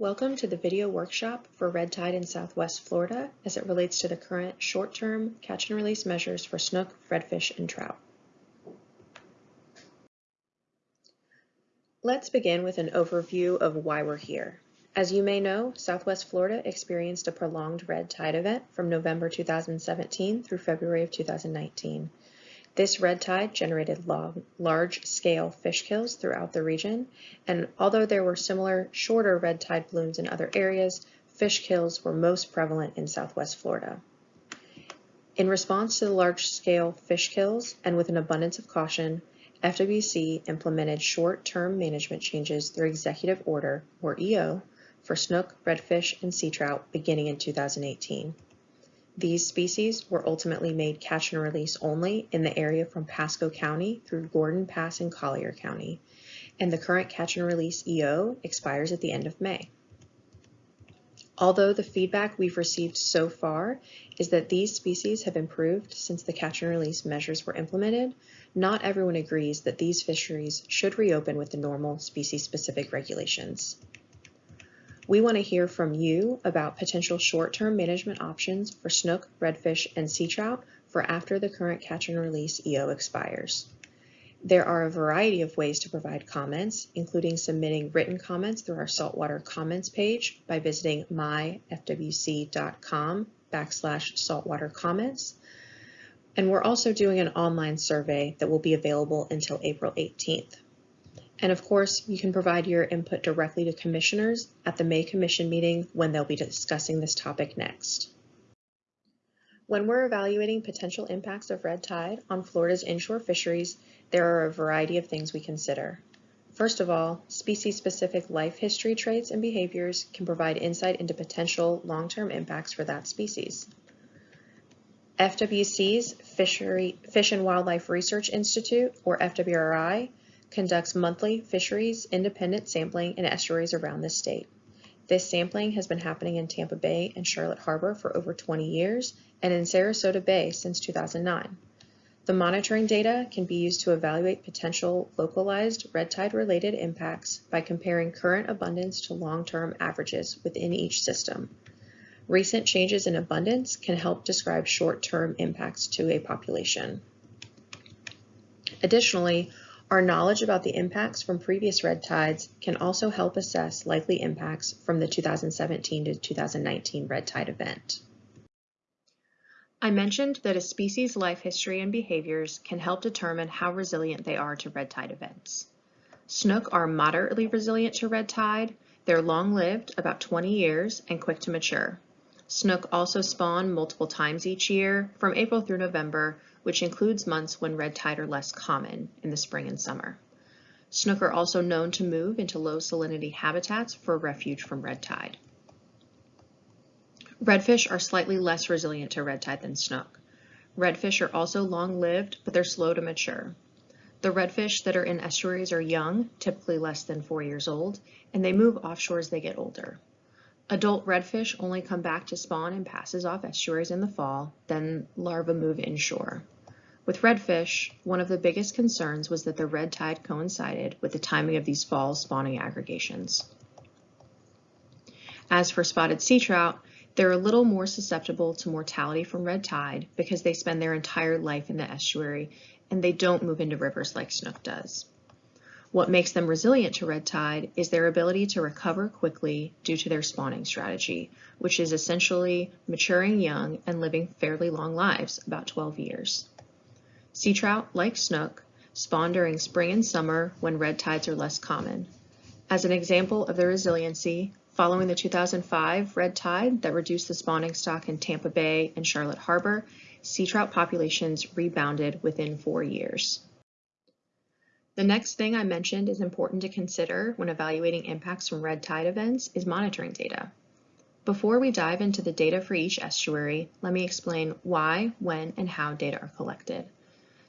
Welcome to the video workshop for red tide in Southwest Florida as it relates to the current short-term catch and release measures for snook, redfish, and trout. Let's begin with an overview of why we're here. As you may know, Southwest Florida experienced a prolonged red tide event from November 2017 through February of 2019. This red tide generated large-scale fish kills throughout the region, and although there were similar shorter red tide blooms in other areas, fish kills were most prevalent in southwest Florida. In response to the large-scale fish kills and with an abundance of caution, FWC implemented short-term management changes through Executive Order, or EO, for snook, redfish, and sea trout beginning in 2018. These species were ultimately made catch and release only in the area from Pasco County through Gordon Pass in Collier County, and the current catch and release EO expires at the end of May. Although the feedback we've received so far is that these species have improved since the catch and release measures were implemented, not everyone agrees that these fisheries should reopen with the normal species-specific regulations. We want to hear from you about potential short-term management options for snook, redfish, and sea trout for after the current catch and release EO expires. There are a variety of ways to provide comments, including submitting written comments through our saltwater comments page by visiting myfwc.com backslash saltwater comments. And we're also doing an online survey that will be available until April 18th. And of course, you can provide your input directly to commissioners at the May Commission meeting when they'll be discussing this topic next. When we're evaluating potential impacts of red tide on Florida's inshore fisheries, there are a variety of things we consider. First of all, species-specific life history traits and behaviors can provide insight into potential long-term impacts for that species. FWC's Fishery, Fish and Wildlife Research Institute, or FWRI, conducts monthly fisheries independent sampling in estuaries around the state. This sampling has been happening in Tampa Bay and Charlotte Harbor for over 20 years and in Sarasota Bay since 2009. The monitoring data can be used to evaluate potential localized red tide related impacts by comparing current abundance to long-term averages within each system. Recent changes in abundance can help describe short-term impacts to a population. Additionally, our knowledge about the impacts from previous red tides can also help assess likely impacts from the 2017 to 2019 red tide event. I mentioned that a species' life history and behaviors can help determine how resilient they are to red tide events. Snook are moderately resilient to red tide. They're long-lived, about 20 years, and quick to mature. Snook also spawn multiple times each year, from April through November, which includes months when red tide are less common in the spring and summer. Snook are also known to move into low salinity habitats for refuge from red tide. Redfish are slightly less resilient to red tide than snook. Redfish are also long-lived, but they're slow to mature. The redfish that are in estuaries are young, typically less than four years old, and they move offshore as they get older. Adult redfish only come back to spawn and passes off estuaries in the fall, then larvae move inshore. With redfish, one of the biggest concerns was that the red tide coincided with the timing of these fall spawning aggregations. As for spotted sea trout, they're a little more susceptible to mortality from red tide because they spend their entire life in the estuary and they don't move into rivers like snook does. What makes them resilient to red tide is their ability to recover quickly due to their spawning strategy, which is essentially maturing young and living fairly long lives, about 12 years. Sea trout, like snook, spawn during spring and summer when red tides are less common. As an example of their resiliency, following the 2005 red tide that reduced the spawning stock in Tampa Bay and Charlotte Harbor, sea trout populations rebounded within four years. The next thing I mentioned is important to consider when evaluating impacts from red tide events is monitoring data. Before we dive into the data for each estuary, let me explain why, when, and how data are collected.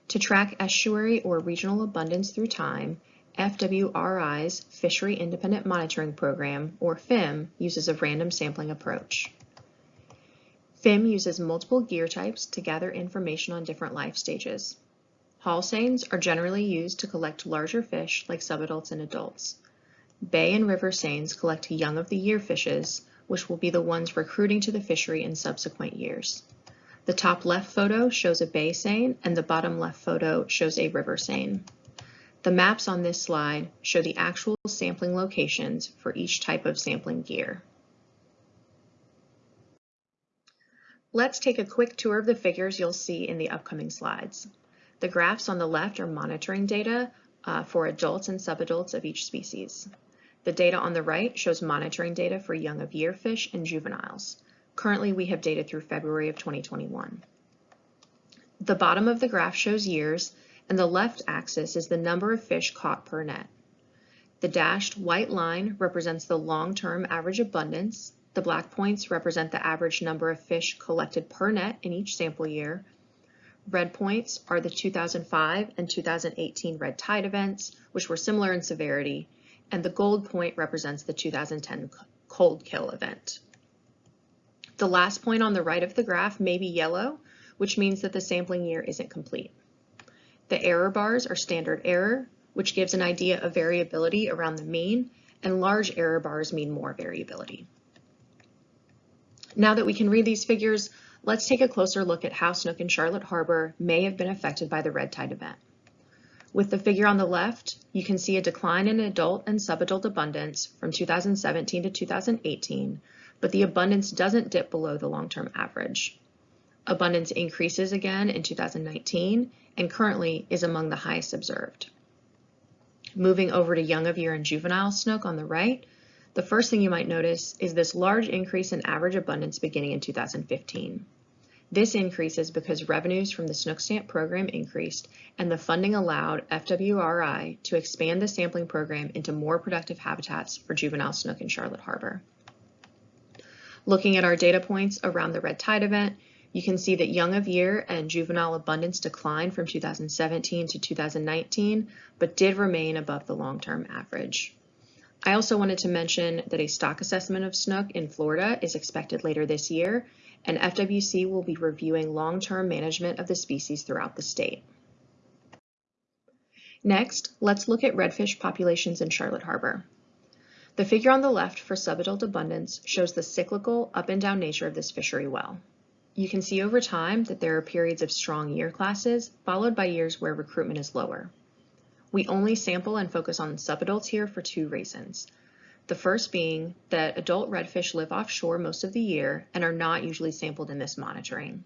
To track estuary or regional abundance through time, FWRI's Fishery Independent Monitoring Program, or FIM, uses a random sampling approach. FIM uses multiple gear types to gather information on different life stages. Haul seines are generally used to collect larger fish like subadults and adults. bay and river seines collect young of the year fishes, which will be the ones recruiting to the fishery in subsequent years. The top left photo shows a bay seine and the bottom left photo shows a river seine. The maps on this slide show the actual sampling locations for each type of sampling gear. Let's take a quick tour of the figures you'll see in the upcoming slides. The graphs on the left are monitoring data uh, for adults and subadults of each species. The data on the right shows monitoring data for young of year fish and juveniles. Currently, we have data through February of 2021. The bottom of the graph shows years, and the left axis is the number of fish caught per net. The dashed white line represents the long-term average abundance, the black points represent the average number of fish collected per net in each sample year. Red points are the 2005 and 2018 red tide events, which were similar in severity, and the gold point represents the 2010 cold kill event. The last point on the right of the graph may be yellow, which means that the sampling year isn't complete. The error bars are standard error, which gives an idea of variability around the mean, and large error bars mean more variability. Now that we can read these figures, let's take a closer look at how snook in Charlotte Harbor may have been affected by the red tide event. With the figure on the left, you can see a decline in adult and subadult abundance from 2017 to 2018, but the abundance doesn't dip below the long-term average. Abundance increases again in 2019 and currently is among the highest observed. Moving over to young of year and juvenile snook on the right, the first thing you might notice is this large increase in average abundance beginning in 2015. This increase is because revenues from the Snook Stamp program increased and the funding allowed FWRI to expand the sampling program into more productive habitats for juvenile snook in Charlotte Harbor. Looking at our data points around the red tide event, you can see that young of year and juvenile abundance declined from 2017 to 2019, but did remain above the long-term average. I also wanted to mention that a stock assessment of snook in Florida is expected later this year, and FWC will be reviewing long-term management of the species throughout the state. Next, let's look at redfish populations in Charlotte Harbor. The figure on the left for subadult abundance shows the cyclical up and down nature of this fishery well. You can see over time that there are periods of strong year classes, followed by years where recruitment is lower. We only sample and focus on subadults here for two reasons. The first being that adult redfish live offshore most of the year and are not usually sampled in this monitoring.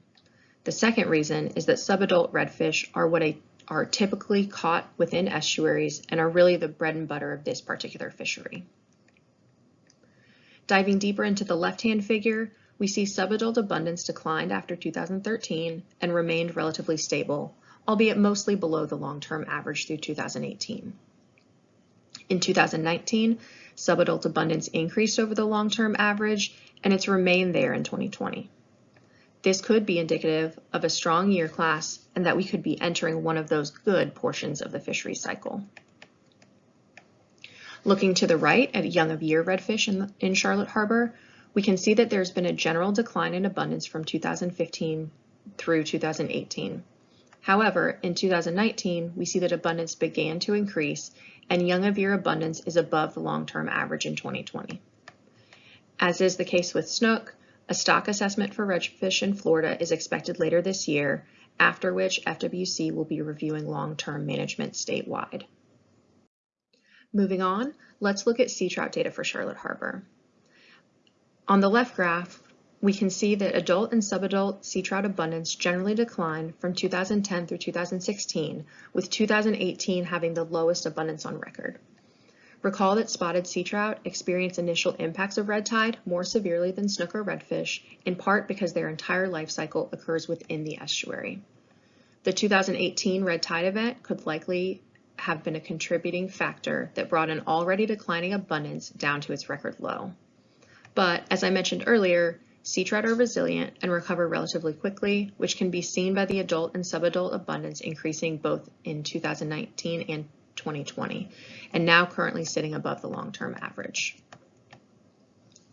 The second reason is that subadult redfish are what a, are typically caught within estuaries and are really the bread and butter of this particular fishery. Diving deeper into the left-hand figure, we see subadult abundance declined after 2013 and remained relatively stable, albeit mostly below the long-term average through 2018. In 2019, subadult abundance increased over the long-term average, and it's remained there in 2020. This could be indicative of a strong year class and that we could be entering one of those good portions of the fishery cycle. Looking to the right at young of year redfish in, in Charlotte Harbor, we can see that there's been a general decline in abundance from 2015 through 2018. However, in 2019, we see that abundance began to increase and young of year abundance is above the long-term average in 2020. As is the case with snook, a stock assessment for redfish in Florida is expected later this year, after which FWC will be reviewing long-term management statewide. Moving on, let's look at sea trout data for Charlotte Harbor. On the left graph, we can see that adult and subadult sea trout abundance generally declined from 2010 through 2016, with 2018 having the lowest abundance on record. Recall that spotted sea trout experience initial impacts of red tide more severely than snook or redfish, in part because their entire life cycle occurs within the estuary. The 2018 red tide event could likely have been a contributing factor that brought an already declining abundance down to its record low. But as I mentioned earlier, Sea trout are resilient and recover relatively quickly, which can be seen by the adult and subadult abundance increasing both in 2019 and 2020, and now currently sitting above the long-term average.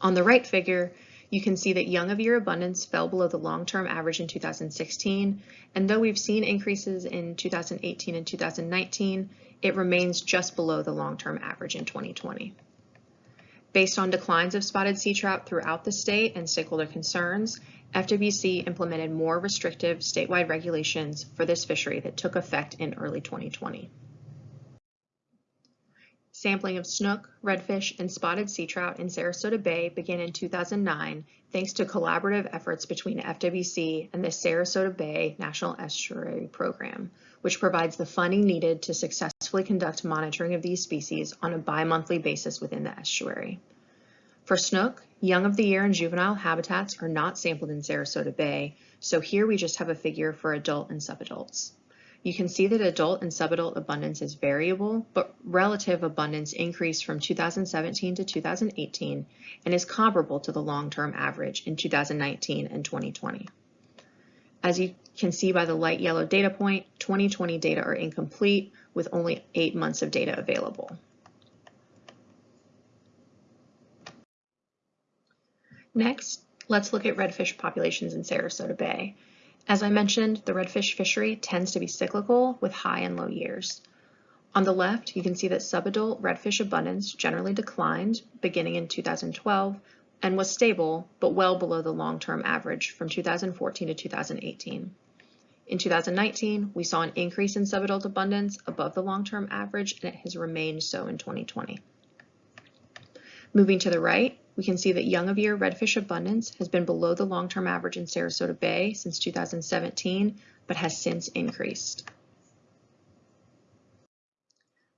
On the right figure, you can see that young of year abundance fell below the long-term average in 2016, and though we've seen increases in 2018 and 2019, it remains just below the long-term average in 2020. Based on declines of spotted sea trout throughout the state and stakeholder concerns, FWC implemented more restrictive statewide regulations for this fishery that took effect in early 2020. Sampling of snook, redfish, and spotted sea trout in Sarasota Bay began in 2009 thanks to collaborative efforts between FWC and the Sarasota Bay National Estuary Program, which provides the funding needed to successfully conduct monitoring of these species on a bi-monthly basis within the estuary. For snook, young of the year and juvenile habitats are not sampled in Sarasota Bay, so here we just have a figure for adult and subadults. You can see that adult and subadult abundance is variable, but relative abundance increased from 2017 to 2018 and is comparable to the long-term average in 2019 and 2020. As you can see by the light yellow data point, 2020 data are incomplete with only eight months of data available. Next, let's look at redfish populations in Sarasota Bay. As I mentioned, the redfish fishery tends to be cyclical with high and low years. On the left, you can see that subadult redfish abundance generally declined beginning in 2012 and was stable, but well below the long-term average from 2014 to 2018. In 2019, we saw an increase in subadult abundance above the long-term average, and it has remained so in 2020. Moving to the right, we can see that young of year redfish abundance has been below the long-term average in Sarasota Bay since 2017, but has since increased.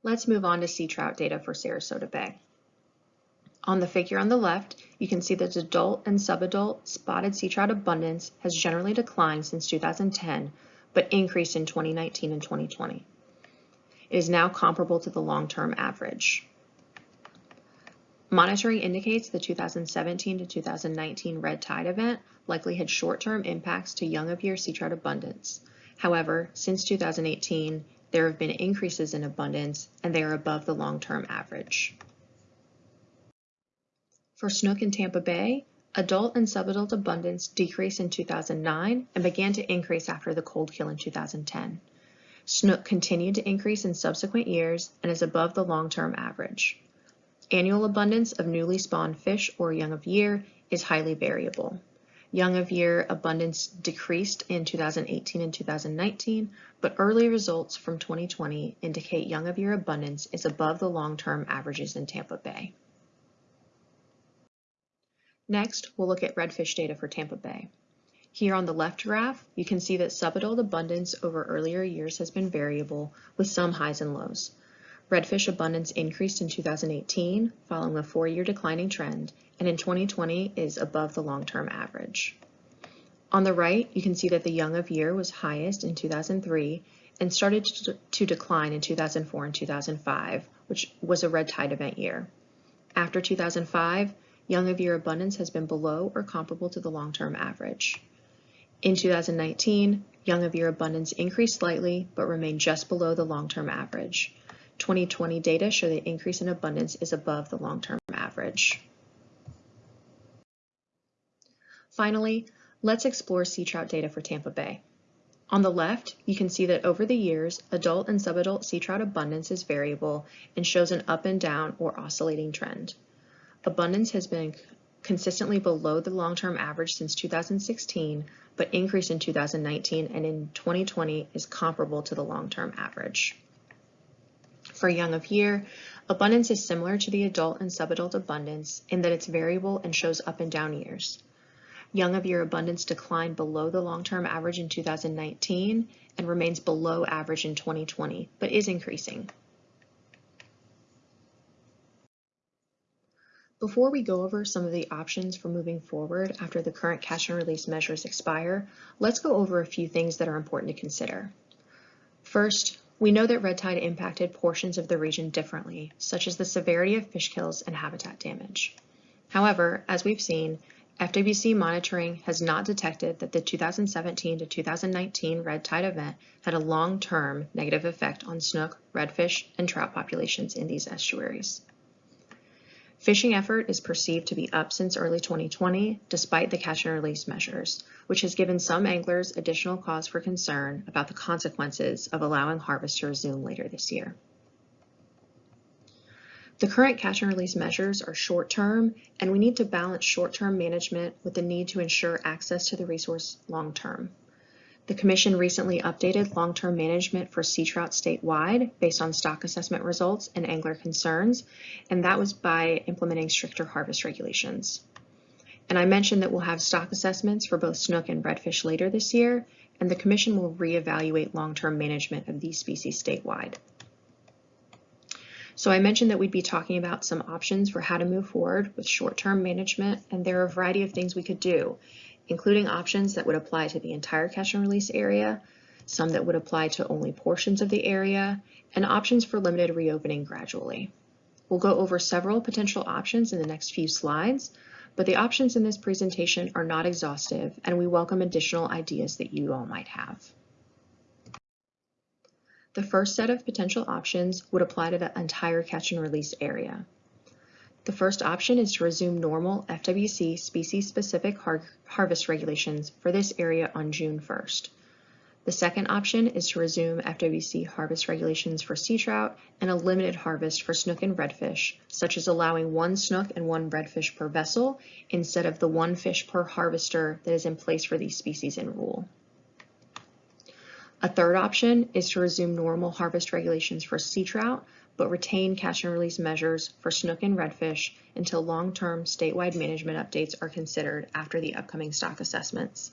Let's move on to sea trout data for Sarasota Bay. On the figure on the left, you can see that adult and subadult spotted sea trout abundance has generally declined since 2010, but increased in 2019 and 2020. It is now comparable to the long-term average. Monitoring indicates the 2017 to 2019 red tide event likely had short-term impacts to young of year sea trout abundance. However, since 2018, there have been increases in abundance and they are above the long-term average. For snook in Tampa Bay, adult and subadult abundance decreased in 2009 and began to increase after the cold kill in 2010. Snook continued to increase in subsequent years and is above the long-term average. Annual abundance of newly spawned fish or young of year is highly variable. Young of year abundance decreased in 2018 and 2019, but early results from 2020 indicate young of year abundance is above the long-term averages in Tampa Bay. Next, we'll look at redfish data for Tampa Bay. Here on the left graph, you can see that subadult abundance over earlier years has been variable with some highs and lows. Redfish abundance increased in 2018 following a four-year declining trend, and in 2020 is above the long-term average. On the right, you can see that the young of year was highest in 2003 and started to decline in 2004 and 2005, which was a red tide event year. After 2005, young of year abundance has been below or comparable to the long-term average. In 2019, young of year abundance increased slightly, but remained just below the long-term average. 2020 data show the increase in abundance is above the long-term average. Finally, let's explore sea trout data for Tampa Bay. On the left, you can see that over the years, adult and subadult sea trout abundance is variable and shows an up and down or oscillating trend. Abundance has been consistently below the long-term average since 2016, but increased in 2019 and in 2020 is comparable to the long-term average. For young of year, abundance is similar to the adult and subadult abundance in that it's variable and shows up and down years. Young of year abundance declined below the long-term average in 2019 and remains below average in 2020, but is increasing. Before we go over some of the options for moving forward after the current catch and release measures expire, let's go over a few things that are important to consider. First, we know that red tide impacted portions of the region differently, such as the severity of fish kills and habitat damage. However, as we've seen, FWC monitoring has not detected that the 2017 to 2019 red tide event had a long-term negative effect on snook, redfish, and trout populations in these estuaries. Fishing effort is perceived to be up since early 2020, despite the catch and release measures, which has given some anglers additional cause for concern about the consequences of allowing harvest to resume later this year. The current catch and release measures are short-term, and we need to balance short-term management with the need to ensure access to the resource long-term. The Commission recently updated long-term management for sea trout statewide based on stock assessment results and angler concerns, and that was by implementing stricter harvest regulations. And I mentioned that we'll have stock assessments for both snook and redfish later this year, and the Commission will reevaluate long-term management of these species statewide. So I mentioned that we'd be talking about some options for how to move forward with short-term management, and there are a variety of things we could do, including options that would apply to the entire catch and release area, some that would apply to only portions of the area, and options for limited reopening gradually. We'll go over several potential options in the next few slides, but the options in this presentation are not exhaustive, and we welcome additional ideas that you all might have. The first set of potential options would apply to the entire catch and release area. The first option is to resume normal FWC species-specific har harvest regulations for this area on June 1st. The second option is to resume FWC harvest regulations for sea trout and a limited harvest for snook and redfish, such as allowing one snook and one redfish per vessel instead of the one fish per harvester that is in place for these species in rule. A third option is to resume normal harvest regulations for sea trout, but retain catch and release measures for snook and redfish until long-term statewide management updates are considered after the upcoming stock assessments.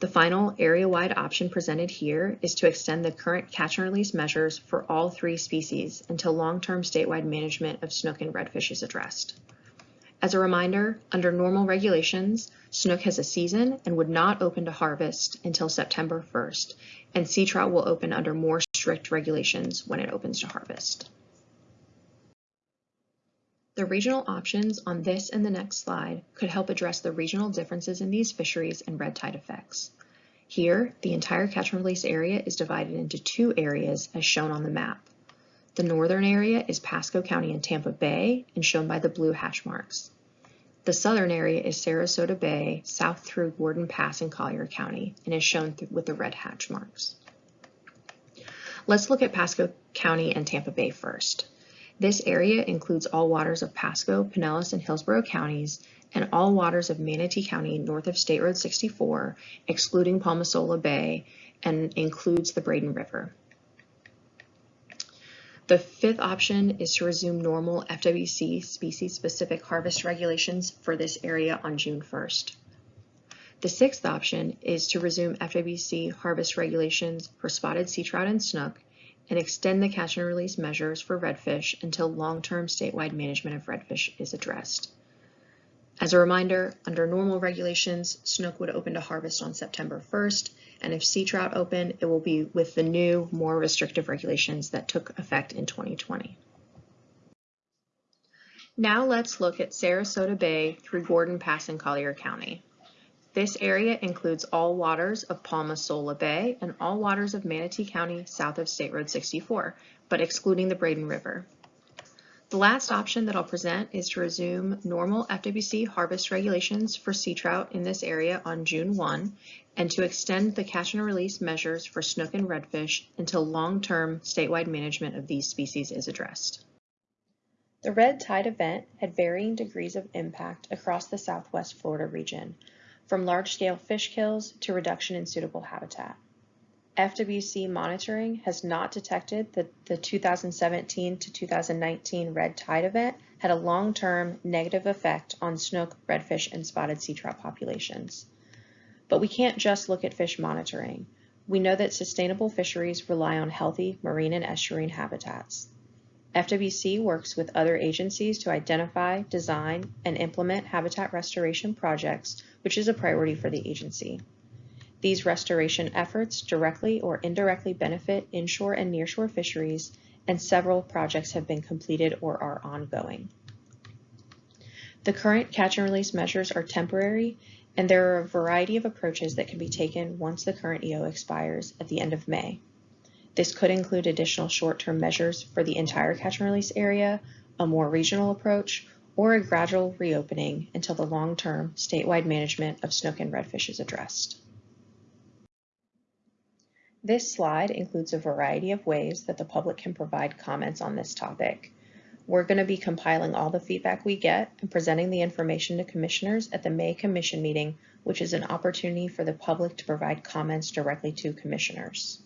The final area-wide option presented here is to extend the current catch and release measures for all three species until long-term statewide management of snook and redfish is addressed. As a reminder, under normal regulations, snook has a season and would not open to harvest until September 1st, and sea trout will open under more strict regulations when it opens to harvest. The regional options on this and the next slide could help address the regional differences in these fisheries and red tide effects. Here, the entire catch and release area is divided into two areas as shown on the map. The northern area is Pasco County and Tampa Bay and shown by the blue hatch marks. The southern area is Sarasota Bay, south through Gordon Pass in Collier County, and is shown with the red hatch marks. Let's look at Pasco County and Tampa Bay first. This area includes all waters of Pasco, Pinellas, and Hillsborough counties, and all waters of Manatee County north of State Road 64, excluding Palma Sola Bay, and includes the Braden River. The fifth option is to resume normal FWC species-specific harvest regulations for this area on June 1st. The sixth option is to resume FWC harvest regulations for spotted sea trout and snook and extend the catch and release measures for redfish until long-term statewide management of redfish is addressed. As a reminder, under normal regulations, snook would open to harvest on September 1st and if sea trout open, it will be with the new, more restrictive regulations that took effect in 2020. Now let's look at Sarasota Bay through Gordon Pass in Collier County. This area includes all waters of Palma Sola Bay and all waters of Manatee County south of State Road 64, but excluding the Braden River. The last option that I'll present is to resume normal FWC harvest regulations for sea trout in this area on June 1 and to extend the catch and release measures for snook and redfish until long-term statewide management of these species is addressed. The red tide event had varying degrees of impact across the southwest Florida region, from large-scale fish kills to reduction in suitable habitat. FWC monitoring has not detected that the 2017 to 2019 red tide event had a long-term negative effect on snook, redfish, and spotted sea trout populations. But we can't just look at fish monitoring. We know that sustainable fisheries rely on healthy marine and estuarine habitats. FWC works with other agencies to identify, design, and implement habitat restoration projects, which is a priority for the agency. These restoration efforts directly or indirectly benefit inshore and nearshore fisheries, and several projects have been completed or are ongoing. The current catch and release measures are temporary, and there are a variety of approaches that can be taken once the current EO expires at the end of May. This could include additional short-term measures for the entire catch and release area, a more regional approach, or a gradual reopening until the long-term statewide management of snook and redfish is addressed. This slide includes a variety of ways that the public can provide comments on this topic. We're going to be compiling all the feedback we get and presenting the information to commissioners at the May Commission meeting, which is an opportunity for the public to provide comments directly to commissioners.